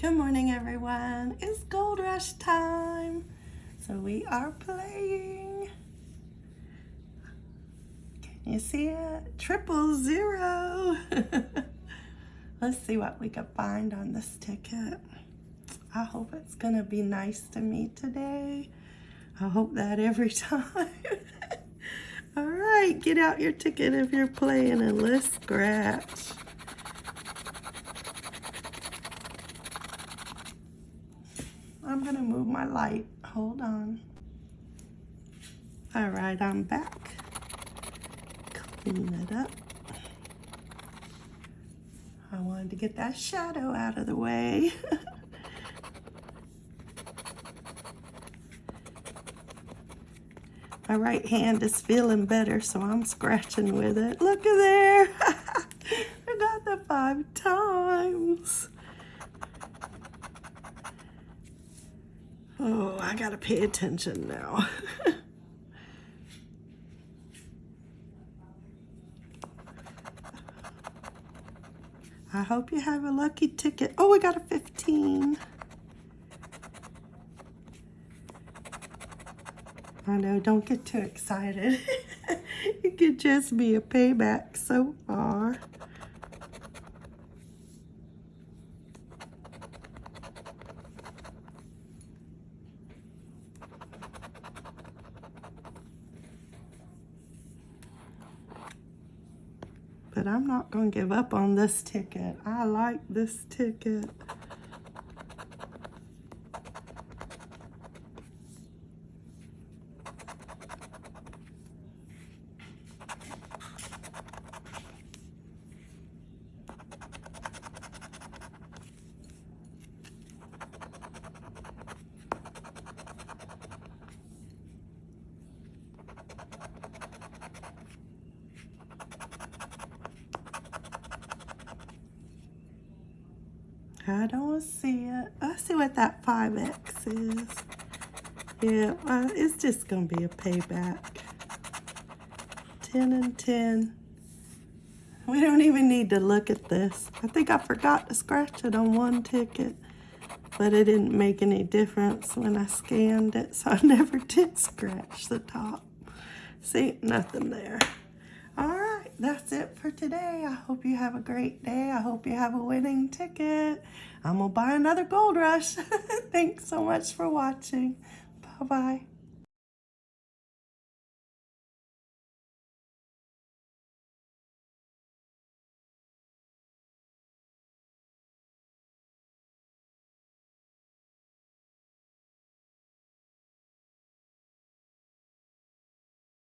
Good morning, everyone. It's Gold Rush time. So we are playing. Can you see it? Triple zero. Let's see what we can find on this ticket. I hope it's gonna be nice to me today. I hope that every time. All right, get out your ticket if you're playing and let's scratch. I'm gonna move my light. Hold on. All right, I'm back. Clean it up. I wanted to get that shadow out of the way. my right hand is feeling better, so I'm scratching with it. Look at there. I got the five times. Oh, I gotta pay attention now. I hope you have a lucky ticket. Oh, I got a 15. I know, don't get too excited. it could just be a payback so far. But I'm not going to give up on this ticket. I like this ticket. I don't see it. I see what that 5X is. Yeah, it's just going to be a payback. 10 and 10. We don't even need to look at this. I think I forgot to scratch it on one ticket, but it didn't make any difference when I scanned it, so I never did scratch the top. See, nothing there that's it for today. I hope you have a great day. I hope you have a winning ticket. I'm going to buy another Gold Rush. Thanks so much for watching. Bye-bye.